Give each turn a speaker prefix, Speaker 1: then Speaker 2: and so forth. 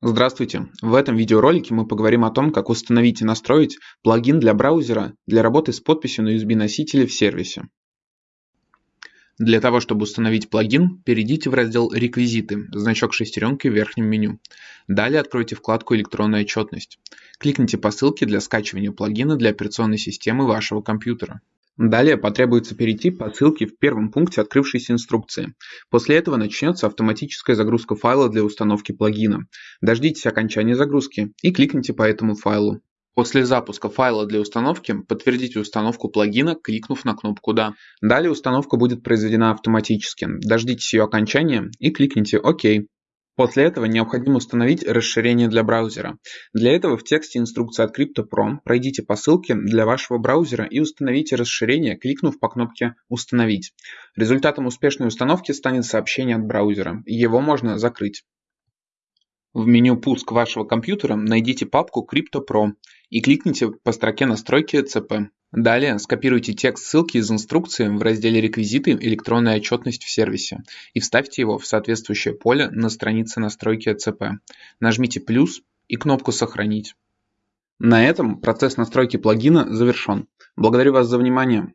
Speaker 1: Здравствуйте! В этом видеоролике мы поговорим о том, как установить и настроить плагин для браузера для работы с подписью на USB-носителе в сервисе. Для того, чтобы установить плагин, перейдите в раздел «Реквизиты», значок шестеренки в верхнем меню. Далее откройте вкладку «Электронная отчетность». Кликните по ссылке для скачивания плагина для операционной системы вашего компьютера. Далее потребуется перейти по ссылке в первом пункте открывшейся инструкции. После этого начнется автоматическая загрузка файла для установки плагина. Дождитесь окончания загрузки и кликните по этому файлу. После запуска файла для установки подтвердите установку плагина, кликнув на кнопку «Да». Далее установка будет произведена автоматически. Дождитесь ее окончания и кликните «Ок». После этого необходимо установить расширение для браузера. Для этого в тексте инструкции от CryptoPro пройдите по ссылке для вашего браузера и установите расширение, кликнув по кнопке «Установить». Результатом успешной установки станет сообщение от браузера. Его можно закрыть. В меню «Пуск вашего компьютера» найдите папку CryptoPro и кликните по строке настройки ЦП. Далее скопируйте текст ссылки из инструкции в разделе «Реквизиты. Электронная отчетность в сервисе» и вставьте его в соответствующее поле на странице настройки ЦП. Нажмите «плюс» и кнопку «Сохранить». На этом процесс настройки плагина завершен. Благодарю вас за внимание.